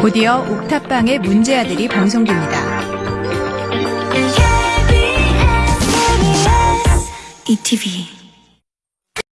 곧이어 옥탑방의 문제아들이 방송됩니다. ETV